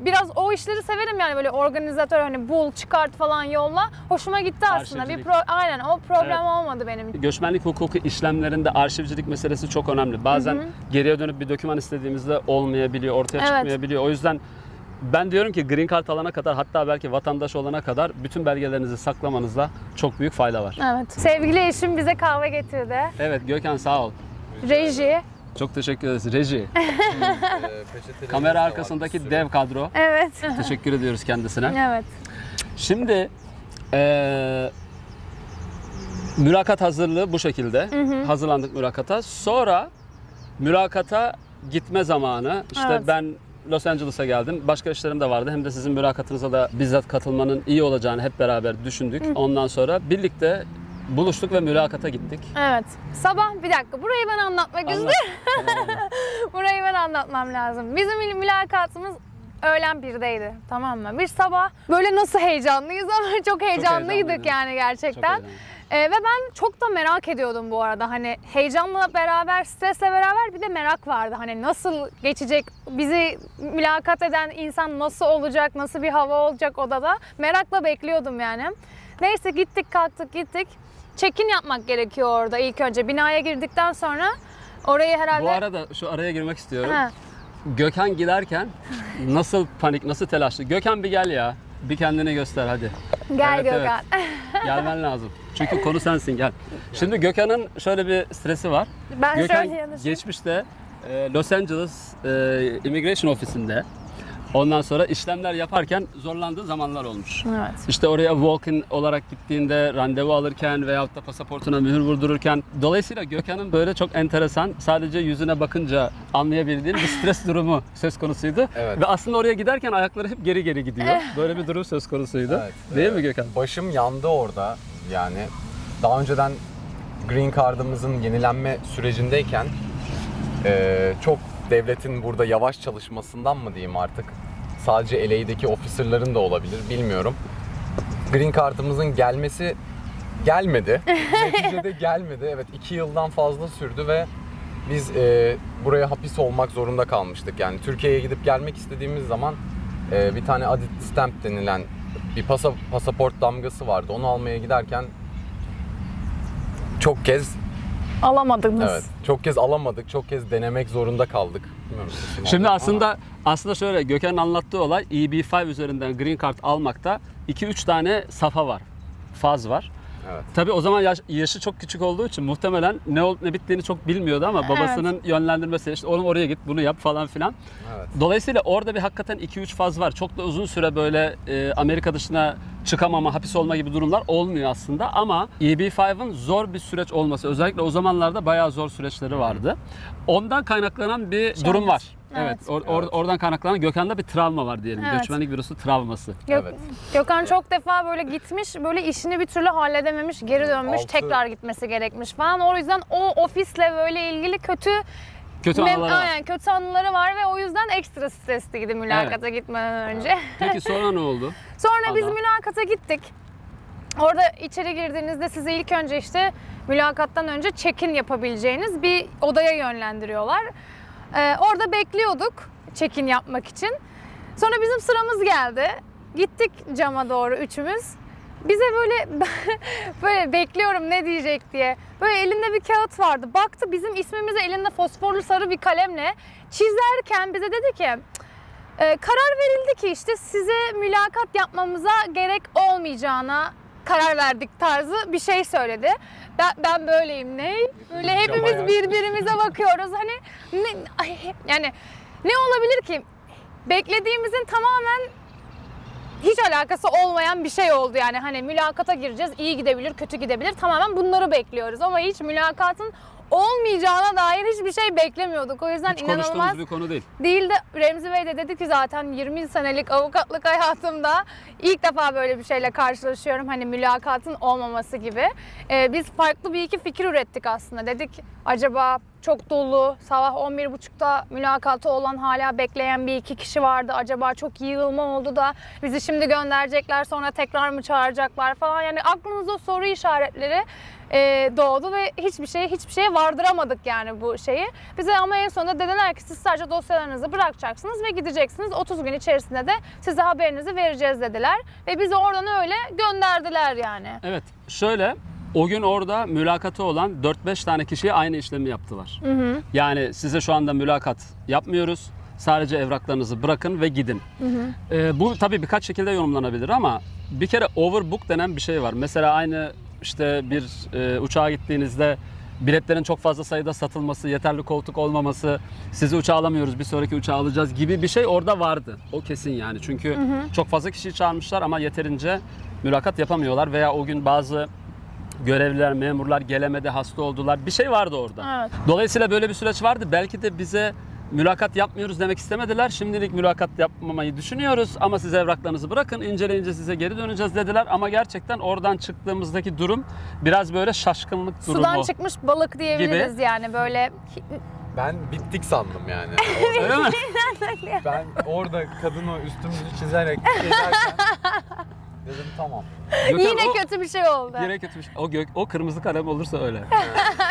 B: biraz o işleri severim yani böyle organizatör hani bul, çıkart falan yolla. Hoşuma gitti aslında. Bir pro, aynen o problem
A: Evet.
B: olmadı benim için.
A: Göçmenlik hukuku işlemlerinde arşivcilik meselesi çok önemli. Bazen geriye dönüp bir doküman istediğimizde olmayabiliyor, ortaya
B: Evet.
A: çıkmayabiliyor. O yüzden ben diyorum ki green card alana kadar hatta belki vatandaş olana kadar bütün belgelerinizi saklamanızda çok büyük fayda var.
B: Evet. Sevgili eşim bize kahve getirdi.
A: Evet Gökhan sağ ol.
B: Reji.
A: Çok teşekkür ederiz. Reji. <laughs>
C: Ee,
A: Kamera arkasındaki dev kadro.
B: Evet. <laughs>
A: Teşekkür ediyoruz kendisine.
B: evet.
A: Şimdi eee, mülakat hazırlığı bu şekilde. Hazırlandık mülakata. Sonra mülakata gitme zamanı. İşte
B: Evet.
A: ben Los Angeles'a geldim. Başka işlerim de vardı. Hem de sizin mülakatınıza da bizzat katılmanın iyi olacağını hep beraber düşündük. Ondan sonra birlikte buluştuk ve mülakata gittik.
B: Evet. Sabah bir dakika burayı ben anlatmak
A: Anlat.
B: istiyorum.
A: Tamam? <laughs>
B: Burayı ben anlatmam lazım. Bizim mül- mülakatımız öğlen birdeydi tamam mı? Bir sabah böyle nasıl heyecanlıyız ama <laughs> çok heyecanlıydık
A: heyecanlıydınız.
B: yani
A: Çok
B: gerçekten.
A: heyecanlı.
B: Ee, ve ben çok da merak ediyordum bu arada. Hani heyecanla beraber, stresle beraber bir de merak vardı. Hani nasıl geçecek, bizi mülakat eden insan nasıl olacak, nasıl bir hava olacak odada. Merakla bekliyordum yani. Neyse gittik kalktık gittik. Check-in yapmak gerekiyor orada ilk önce. Binaya girdikten sonra orayı herhalde...
A: Bu arada şu araya girmek istiyorum.
B: Ha,
A: Gökhan giderken nasıl panik, nasıl telaşlı. Gökhan bir gel ya. Bir kendini göster hadi.
B: gel
A: Evet, evet.
B: Gökhan. <laughs>
A: Gelmen lazım. Çünkü konu sensin gel. Şimdi Gökhan'ın şöyle bir stresi var.
B: Ben
A: Gökhan geçmişte e, Los Angeles e, Immigration Ofisi'nde Ondan sonra işlemler yaparken zorlandığı zamanlar olmuş.
B: Evet.
A: İşte oraya walk-in olarak gittiğinde randevu alırken veyahut da pasaportuna mühür vurdururken. Dolayısıyla Gökhan'ın böyle çok enteresan sadece yüzüne bakınca anlayabildiğin bir stres <laughs> durumu söz konusuydu.
C: Evet.
A: Ve aslında oraya giderken ayakları hep geri geri gidiyor. Böyle bir durum söz konusuydu.
C: Evet,
A: Değil
C: e,
A: mi Gökhan?
C: Başım yandı orada. Yani daha önceden Green Card'ımızın yenilenme sürecindeyken e, çok devletin burada yavaş çalışmasından mı diyeyim artık. Sadece LA'deki officerların da olabilir bilmiyorum. Green Card'ımızın gelmesi gelmedi. <laughs> Neticede gelmedi. Evet iki yıldan fazla sürdü ve biz e, buraya hapis olmak zorunda kalmıştık. Yani Türkiye'ye gidip gelmek istediğimiz zaman e, bir tane added stamp denilen bir pasa, pasaport damgası vardı. Onu almaya giderken çok kez
B: Alamadınız.
C: evet çok kez alamadık. Çok kez denemek zorunda kaldık. Sesim
A: Şimdi
C: aldı ama-
A: aslında aslında şöyle Gökhan'ın anlattığı olay EB5 üzerinden green card almakta 2-3 tane safa var. Faz var.
C: Evet.
A: Tabii o zaman yaş- yaşı çok küçük olduğu için muhtemelen ne olup ne bittiğini çok bilmiyordu ama babasının yönlendirmesiyle işte oğlum oraya git bunu yap falan filan.
C: Evet.
A: Dolayısıyla orada bir hakikaten 2-3 faz var. Çok da uzun süre böyle e, Amerika dışına çıkamama, hapis olma gibi durumlar olmuyor aslında ama EB5'ın zor bir süreç olması özellikle o zamanlarda bayağı zor süreçleri vardı. Ondan kaynaklanan bir durum var. Evet.
B: Evet.
A: or- or-
C: Evet.
A: oradan kaynaklanan Gökhan'da bir travma var diyelim.
B: Evet.
A: Göçmenlik bürosu travması.
B: Gök-
C: Evet.
B: Gökhan çok defa böyle gitmiş, böyle işini bir türlü halledememiş, geri dönmüş,
C: Altı-
B: tekrar gitmesi gerekmiş falan. O yüzden o ofisle böyle ilgili kötü
A: Kötü anıları var.
B: aynen, kötü anıları var ve o yüzden ekstra stresliydi mülakata gitmeden önce. <laughs>
A: Peki sonra ne oldu?
B: Sonra biz
A: Ada.
B: mülakata gittik. Orada içeri girdiğinizde sizi ilk önce işte mülakattan önce check-in yapabileceğiniz bir odaya yönlendiriyorlar. Ee, orada bekliyorduk check-in yapmak için. Sonra bizim sıramız geldi. Gittik cama doğru üçümüz. Bize böyle <laughs> böyle bekliyorum ne diyecek diye. Böyle elinde bir kağıt vardı. Baktı bizim ismimizi elinde fosforlu sarı bir kalemle çizerken bize dedi ki ee, karar verildi ki işte size mülakat yapmamıza gerek olmayacağına karar verdik tarzı bir şey söyledi. Ben, ben böyleyim ne? Böyle hepimiz birbirimize bakıyoruz. Hani ne, ay, yani ne olabilir ki? Beklediğimizin tamamen hiç alakası olmayan bir şey oldu yani hani mülakata gireceğiz iyi gidebilir kötü gidebilir tamamen bunları bekliyoruz ama hiç mülakatın olmayacağına dair hiçbir şey beklemiyorduk o yüzden
A: Hiç
B: inanılmaz
A: konuştuğumuz bir konu değil.
B: Değil de Remzi Bey de dedi ki zaten 20 senelik avukatlık hayatımda ilk defa böyle bir şeyle karşılaşıyorum. Hani mülakatın olmaması gibi. Ee, biz farklı bir iki fikir ürettik aslında. Dedik acaba çok dolu, sabah 11.30'da mülakatı olan hala bekleyen bir iki kişi vardı. Acaba çok yığılma oldu da bizi şimdi gönderecekler sonra tekrar mı çağıracaklar falan. Yani aklımızda soru işaretleri e, doğdu ve hiçbir şeye hiçbir şeye vardıramadık yani bu şeyi. Bize ama en sonunda dediler ki siz sadece dosyalarınızı bırakacaksınız ve gideceksiniz. 30 gün içerisinde de size haberinizi vereceğiz dediler. Ve bizi oradan öyle gönderdiler yani.
A: Evet. Şöyle o gün orada mülakatı olan 4-5 tane kişiye aynı işlemi yaptılar. Yani size şu anda mülakat yapmıyoruz. Sadece evraklarınızı bırakın ve gidin. Ee, bu tabii birkaç şekilde yorumlanabilir ama bir kere overbook denen bir şey var. Mesela aynı işte bir e, uçağa gittiğinizde biletlerin çok fazla sayıda satılması, yeterli koltuk olmaması, sizi uçağa alamıyoruz, bir sonraki uçağı alacağız gibi bir şey orada vardı. O kesin yani. Çünkü çok fazla kişiyi çağırmışlar ama yeterince mülakat yapamıyorlar veya o gün bazı görevliler, memurlar gelemedi, hasta oldular. Bir şey vardı orada.
B: Evet.
A: Dolayısıyla böyle bir süreç vardı. Belki de bize mülakat yapmıyoruz demek istemediler. Şimdilik mülakat yapmamayı düşünüyoruz ama siz evraklarınızı bırakın, inceleyince size geri döneceğiz dediler. Ama gerçekten oradan çıktığımızdaki durum biraz böyle şaşkınlık durumu.
B: Sudan çıkmış balık diyebiliriz yani böyle
C: Ben bittik sandım yani. <laughs>
A: Öyle mi? <laughs>
C: ben orada kadın o üstümüzü çizerek gezerken <laughs> dedim tamam.
A: Gökhan,
B: yine
A: o-
B: kötü bir şey oldu.
A: Yine kötü bir şey. O, gök, o kırmızı kalem olursa öyle. <laughs>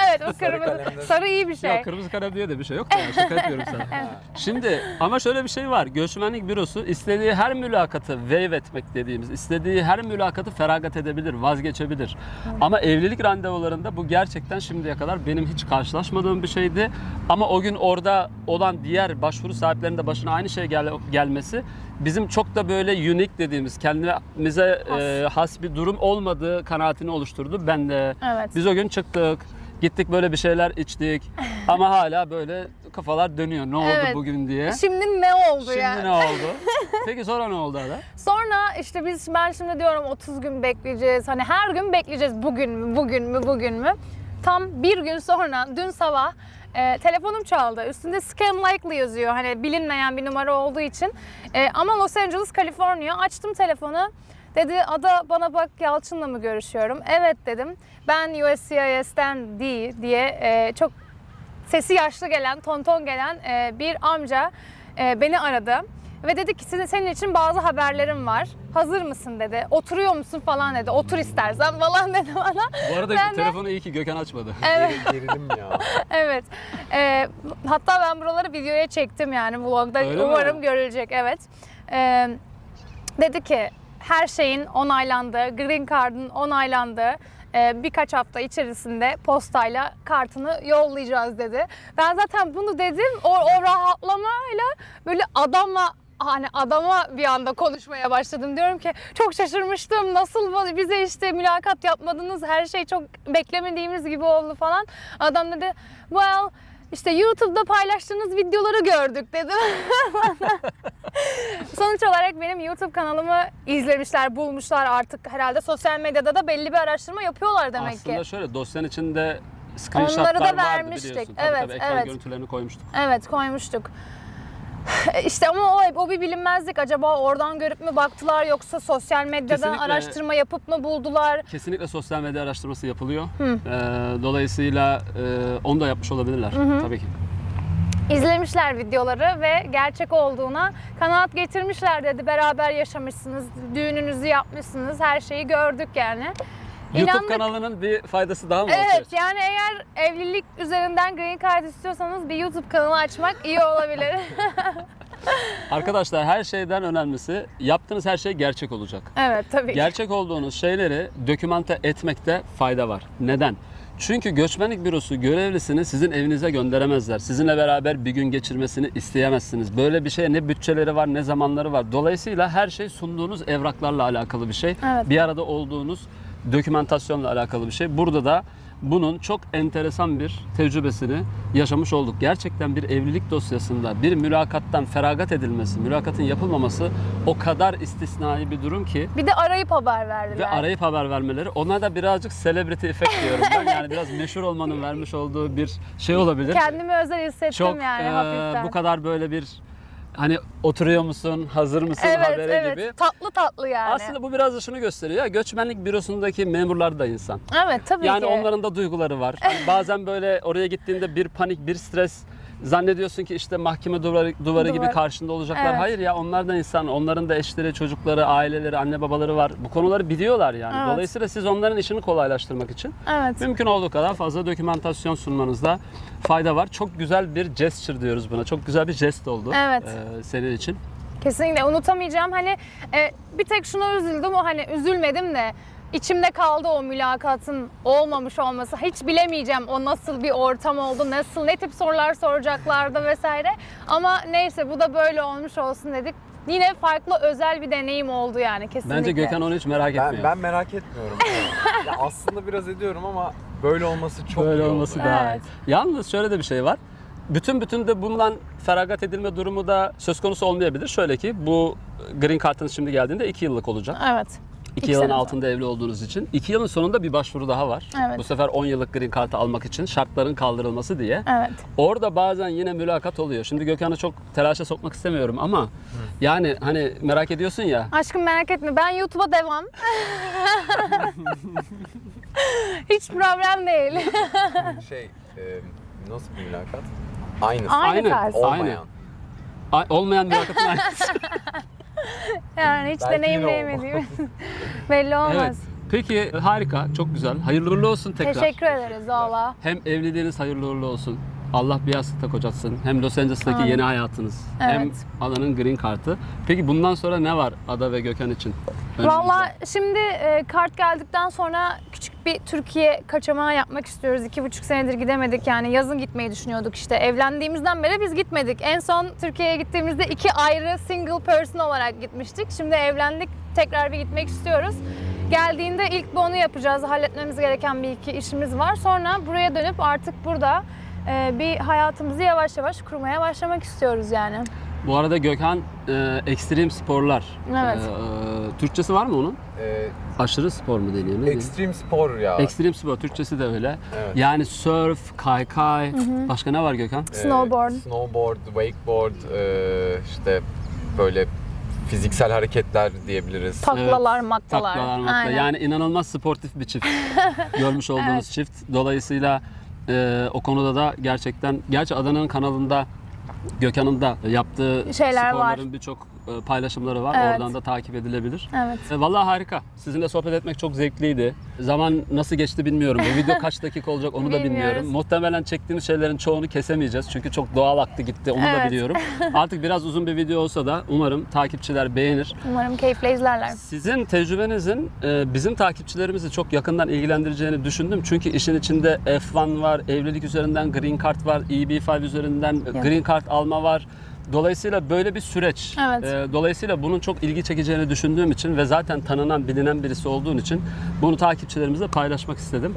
B: evet o
C: Sarı
B: kırmızı.
C: kalemde-
B: Sarı iyi bir şey.
A: Yok kırmızı kalem diye de bir şey yok da ya, şaka yapıyorum sana. <laughs> Şimdi ama şöyle bir şey var. Göçmenlik bürosu istediği her mülakatı waive etmek dediğimiz, istediği her mülakatı feragat edebilir, vazgeçebilir. Ama evlilik randevularında bu gerçekten şimdiye kadar benim hiç karşılaşmadığım bir şeydi. Ama o gün orada olan diğer başvuru sahiplerinin de başına aynı şey gel- gelmesi bizim çok da böyle unique dediğimiz kendimize
B: Has.
A: e, has bir durum olmadığı kanaatini oluşturdu. Ben de
B: Evet.
A: biz o gün çıktık. Gittik böyle bir şeyler içtik <laughs> ama hala böyle kafalar dönüyor. Ne oldu
B: Evet.
A: bugün diye.
B: Şimdi ne oldu
A: Şimdi
B: yani?
A: ne oldu? <laughs> Peki sonra ne oldu Ada?
B: Sonra işte biz ben şimdi diyorum 30 gün bekleyeceğiz. Hani her gün bekleyeceğiz. Bugün mü, bugün mü, bugün mü? Tam bir gün sonra dün sabah e, telefonum çaldı. Üstünde scam likely yazıyor. Hani bilinmeyen bir numara olduğu için. E, ama Los Angeles, Kaliforniya. Açtım telefonu. Dedi Ada bana bak Yalçın'la mı görüşüyorum? Evet dedim. Ben USCIS'ten değil diye e, çok sesi yaşlı gelen, tonton gelen e, bir amca e, beni aradı. Ve dedi ki "Senin- senin için bazı haberlerim var. Hazır mısın dedi. Oturuyor musun falan dedi. Otur istersen <laughs> falan dedi bana.
A: Bu arada
B: Ben de-
A: telefonu iyi ki Gökhan açmadı. <laughs>
B: Evet.
C: Geri- Gerilim ya. <laughs>
B: evet. Ee, hatta ben buraları videoya çektim yani vlogda.
A: Öyle mi?
B: Umarım görülecek. Evet. Ee, dedi ki her şeyin onaylandı, green card'ın onaylandı. Ee, birkaç hafta içerisinde postayla kartını yollayacağız dedi. Ben zaten bunu dedim. O, o rahatlamayla böyle adamla hani adama bir anda konuşmaya başladım. Diyorum ki çok şaşırmıştım. Nasıl bize işte mülakat yapmadınız? Her şey çok beklemediğimiz gibi oldu falan. Adam dedi well işte YouTube'da paylaştığınız videoları gördük dedi. <laughs> Sonuç olarak benim YouTube kanalımı izlemişler, bulmuşlar artık herhalde sosyal medyada da belli bir araştırma yapıyorlar demek
A: Aslında
B: ki.
A: şöyle dosyanın içinde screenshotlar
B: Onları da
A: vardı
B: vermiştik.
A: biliyorsun. Tabii
B: Evet,
A: tabii ekran
B: evet.
A: görüntülerini koymuştuk.
B: Evet koymuştuk. <laughs> İşte ama o, o bir bilinmezlik. Acaba oradan görüp mü baktılar yoksa sosyal medyadan
A: Kesinlikle.
B: araştırma yapıp mı buldular?
A: Kesinlikle sosyal medya araştırması yapılıyor. Ee, dolayısıyla e, onu da yapmış olabilirler tabii ki.
B: İzlemişler videoları ve gerçek olduğuna kanaat getirmişler dedi. Beraber yaşamışsınız, düğününüzü yapmışsınız, her şeyi gördük yani.
A: YouTube
B: İnandık.
A: kanalının bir faydası daha mı var?
B: Evet yani eğer evlilik üzerinden green card istiyorsanız bir YouTube kanalı açmak iyi olabilir. <laughs> <laughs>
A: Arkadaşlar her şeyden önemlisi yaptığınız her şey gerçek olacak.
B: evet tabii.
A: Gerçek olduğunuz şeyleri dokümante etmekte fayda var. Neden? Çünkü göçmenlik bürosu görevlisini sizin evinize gönderemezler. Sizinle beraber bir gün geçirmesini isteyemezsiniz. Böyle bir şeye ne bütçeleri var ne zamanları var. Dolayısıyla her şey sunduğunuz evraklarla alakalı bir şey.
B: Evet.
A: Bir arada olduğunuz dokümantasyonla alakalı bir şey. Burada da bunun çok enteresan bir tecrübesini yaşamış olduk. Gerçekten bir evlilik dosyasında bir mülakattan feragat edilmesi, mülakatın yapılmaması o kadar istisnai bir durum ki
B: Bir de arayıp haber verdiler.
A: ve arayıp haber vermeleri ona da birazcık celebrity effect diyorum ben. Yani biraz meşhur olmanın vermiş olduğu bir şey olabilir.
B: Kendimi özel hissettim
A: Çok
B: yani
A: eee,
B: hafiften.
A: bu kadar böyle bir hani oturuyor musun, hazır mısın
B: evet,
A: habere
B: evet.
A: gibi.
B: Tatlı tatlı yani.
A: Aslında bu biraz da şunu gösteriyor. Ya, göçmenlik bürosundaki memurlar da insan.
B: evet tabii
A: Yani
B: ki.
A: onların da duyguları var. Hani bazen böyle oraya gittiğinde bir panik, bir stres zannediyorsun ki işte mahkeme duvarı, duvarı gibi
B: Duvar.
A: karşında olacaklar.
B: Evet.
A: Hayır ya onlar da insan. Onların da eşleri, çocukları, aileleri, anne babaları var. Bu konuları biliyorlar yani.
B: Evet.
A: Dolayısıyla siz onların işini kolaylaştırmak için
B: Evet.
A: mümkün olduğu kadar fazla dokümantasyon sunmanızda fayda var. Çok güzel bir gesture diyoruz buna. Çok güzel bir jest oldu
B: Evet.
A: eee, senin için.
B: Kesinlikle unutamayacağım. Hani e, bir tek şuna üzüldüm. O hani üzülmedim de içimde kaldı o mülakatın olmamış olması. Hiç bilemeyeceğim o nasıl bir ortam oldu, nasıl ne tip sorular soracaklardı vesaire. Ama neyse bu da böyle olmuş olsun dedik. Yine farklı özel bir deneyim oldu yani kesinlikle.
A: Bence Gökhan onu hiç merak
C: Ben,
A: etmiyor.
C: ben merak etmiyorum. <laughs> ya aslında biraz ediyorum ama böyle olması çok
A: Böyle
C: iyi
A: olması
C: oldu.
A: daha
B: Evet.
A: iyi. Yalnız şöyle de bir şey var. Bütün bütün de bundan feragat edilme durumu da söz konusu olmayabilir. Şöyle ki bu green card'ınız şimdi geldiğinde 2 yıllık olacak.
B: Evet.
A: 2
B: İki
A: yılın
B: sene
A: altında evli olduğunuz için. 2 yılın sonunda bir başvuru daha var.
B: Evet.
A: Bu sefer 10 yıllık green card'ı almak için şartların kaldırılması diye.
B: Evet.
A: Orada bazen yine mülakat oluyor. Şimdi Gökhan'ı çok telaşa sokmak istemiyorum ama yani hani merak ediyorsun ya.
B: Aşkım merak etme ben YouTube'a devam. <laughs> Hiç problem değil.
C: Şey, e, nasıl bir mülakat? Aynısı.
B: Aynı
A: Aynı.
B: tarz.
C: Olmayan.
A: Ay- Olmayan mülakatın aynısı. <laughs> <laughs>
B: Yani hiç
C: Belki yine
B: deneyimleyemediğim. <laughs> Belli olmaz.
A: evet. Peki harika, çok güzel. Hayırlı uğurlu olsun tekrar.
B: Teşekkür ederiz valla.
A: Hem evliliğiniz hayırlı uğurlu olsun. Allah bir yastıkta kocatsın. Hem Los Angeles'taki
B: Amin.
A: yeni hayatınız. Hem
B: Evet.
A: Adanın green kartı. Peki bundan sonra ne var Ada ve Gökhan için?
B: Valla şimdi e, kart geldikten sonra küçük bir Türkiye kaçamağı yapmak istiyoruz. İki buçuk senedir gidemedik yani yazın gitmeyi düşünüyorduk işte. Evlendiğimizden beri biz gitmedik. En son Türkiye'ye gittiğimizde iki ayrı single person olarak gitmiştik. Şimdi evlendik tekrar bir gitmek istiyoruz. Geldiğinde ilk bir onu yapacağız. Halletmemiz gereken bir iki işimiz var. Sonra buraya dönüp artık burada e, bir hayatımızı yavaş yavaş kurmaya başlamak istiyoruz yani.
A: Bu arada Gökhan e, ekstrem sporlar.
B: Evet.
A: E, Türkçesi var mı onun?
C: Ee,
A: Aşırı spor mu deniyor? Ne
C: ekstrem spor ya.
A: Ekstrem spor. Türkçesi de öyle.
C: Evet.
A: Yani surf, kaykay. Başka ne var Gökhan?
C: Ee,
B: Snowboard.
C: snowboard, wakeboard, ee, işte böyle fiziksel hareketler diyebiliriz.
B: Taklalar, maklalar.
A: Taklalar, makla.
B: Aynen.
A: Yani inanılmaz sportif bir çift. <laughs> Görmüş olduğunuz
B: Evet.
A: çift. Dolayısıyla e, o konuda da gerçekten, gerçi Adana'nın kanalında Gökhan'ın da yaptığı
B: Şeyler
A: sporların birçok paylaşımları var.
B: Evet.
A: Oradan da takip edilebilir.
B: Evet.
A: E, Vallahi harika. Sizinle sohbet etmek çok zevkliydi. Zaman nasıl geçti bilmiyorum. Bu video kaç dakika olacak onu da bilmiyorum. Muhtemelen çektiğimiz şeylerin çoğunu kesemeyeceğiz. Çünkü çok doğal aktı gitti. Onu da
B: Evet.
A: biliyorum. <laughs> Artık biraz uzun bir video olsa da umarım takipçiler beğenir.
B: Umarım keyifle izlerler.
A: Sizin tecrübenizin e, bizim takipçilerimizi çok yakından ilgilendireceğini düşündüm. Çünkü işin içinde F1 var, evlilik üzerinden Green Card var, EB5 üzerinden Green Card alma var. Dolayısıyla böyle bir süreç.
B: Evet.
A: E, Dolayısıyla bunun çok ilgi çekeceğini düşündüğüm için ve zaten tanınan, bilinen birisi olduğun için bunu takipçilerimizle paylaşmak istedim.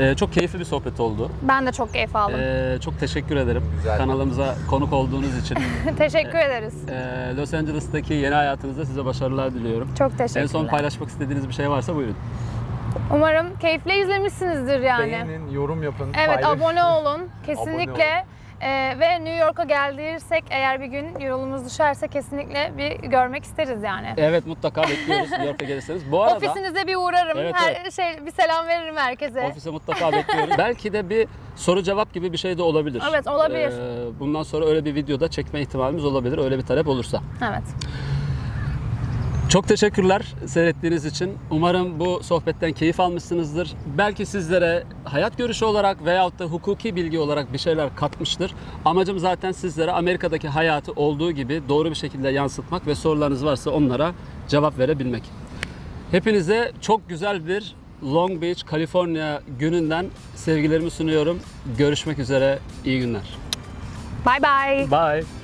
A: E, Çok keyifli bir sohbet oldu.
B: Ben de çok keyif aldım.
A: E, Çok teşekkür ederim
C: Güzel.
A: kanalımıza konuk olduğunuz için. <laughs>
B: Teşekkür ederiz.
A: E, Los Angeles'taki yeni hayatınızda size başarılar diliyorum.
B: Çok
A: En
B: teşekkürler.
A: son paylaşmak istediğiniz bir şey varsa buyurun.
B: Umarım keyifle izlemişsinizdir yani.
C: Beğenin, yorum yapın,
B: Evet
C: paylaşın.
B: abone olun kesinlikle. Ee, ve New York'a geldiysek eğer bir gün yolumuz düşerse kesinlikle bir görmek isteriz yani.
A: Evet mutlaka bekliyoruz New York'a gelirseniz. Bu arada
B: Ofisinize bir uğrarım.
A: Evet,
B: Her şey bir selam veririm herkese.
A: ofise mutlaka bekliyoruz. <laughs> Belki de bir soru cevap gibi bir şey de olabilir.
B: Evet, olabilir.
A: Ee, bundan sonra öyle bir videoda çekme ihtimalimiz olabilir. Öyle bir talep olursa.
B: Evet.
A: Çok teşekkürler seyrettiğiniz için. Umarım bu sohbetten keyif almışsınızdır. Belki sizlere hayat görüşü olarak veyahut da hukuki bilgi olarak bir şeyler katmıştır. Amacım zaten sizlere Amerika'daki hayatı olduğu gibi doğru bir şekilde yansıtmak ve sorularınız varsa onlara cevap verebilmek. Hepinize çok güzel bir Long Beach, Kaliforniya gününden sevgilerimi sunuyorum. Görüşmek üzere. İyi günler.
B: Bye bye.
A: Bye.